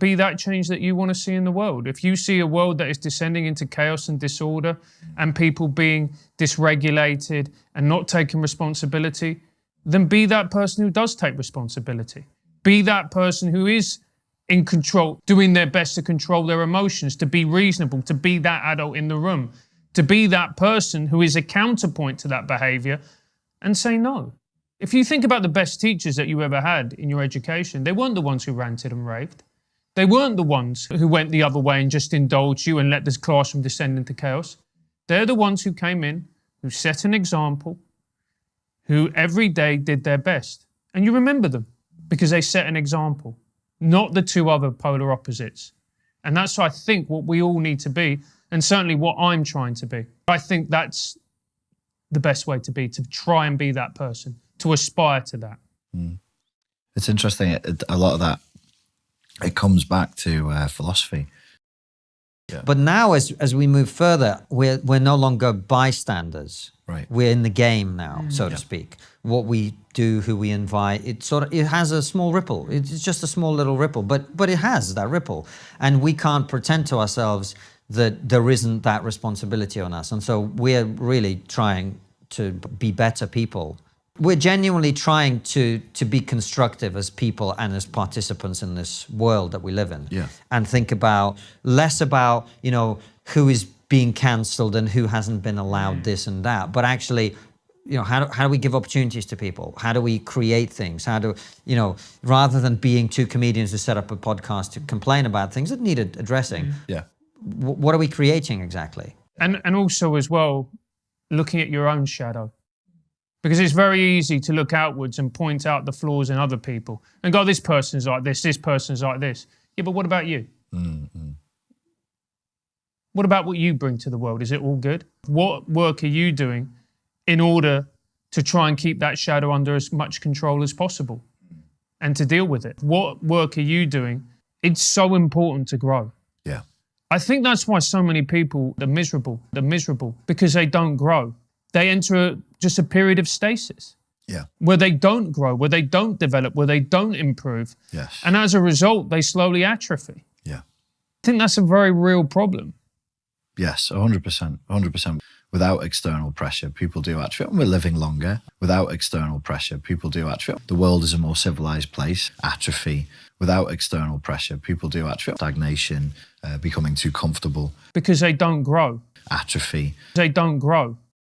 Be that change that you want to see in the world. If you see a world that is descending into chaos and disorder and people being dysregulated and not taking responsibility, then be that person who does take responsibility. Be that person who is in control, doing their best to control their emotions, to be reasonable, to be that adult in the room, to be that person who is a counterpoint to that behavior and say no. If you think about the best teachers that you ever had in your education, they weren't the ones who ranted and raved. They weren't the ones who went the other way and just indulged you and let this classroom descend into chaos. They're the ones who came in, who set an example, who every day did their best. And you remember them because they set an example, not the two other polar opposites. And that's, I think, what we all need to be, and certainly what I'm trying to be. I think that's the best way to be, to try and be that person, to aspire to that. Mm. It's interesting. A lot of that, it comes back to uh, philosophy. Yeah. But now, as as we move further, we're we're no longer bystanders. Right. We're in the game now, mm. so yeah. to speak. What we do, who we invite, it sort of it has a small ripple. It's just a small little ripple, but but it has that ripple, and we can't pretend to ourselves that there isn't that responsibility on us. And so we're really trying to be better people. We're genuinely trying to to be constructive as people and as participants in this world that we live in. Yeah. And think about less about, you know, who is being cancelled and who hasn't been allowed mm. this and that, but actually you know, how do, how do we give opportunities to people? How do we create things? How do, you know, rather than being two comedians who set up a podcast to complain about things that needed addressing. Mm. Yeah. what are we creating exactly? And, and also as well, looking at your own shadow. Because it's very easy to look outwards and point out the flaws in other people and go, this person's like this, this person's like this. Yeah, but what about you? Mm -hmm. What about what you bring to the world? Is it all good? What work are you doing in order to try and keep that shadow under as much control as possible and to deal with it? What work are you doing? It's so important to grow. Yeah. I think that's why so many people are miserable. They're miserable because they don't grow. They enter just a period of stasis. Yeah. Where they don't grow, where they don't develop, where they don't improve. Yes. And as a result, they slowly atrophy. Yeah. I think that's a very real problem. Yes, 100%. 100%. Without external pressure, people do atrophy. We're living longer. Without external pressure, people do atrophy. The world is a more civilized place. Atrophy without external pressure, people do atrophy, stagnation, uh, becoming too comfortable. Because they don't grow. Atrophy. They don't grow.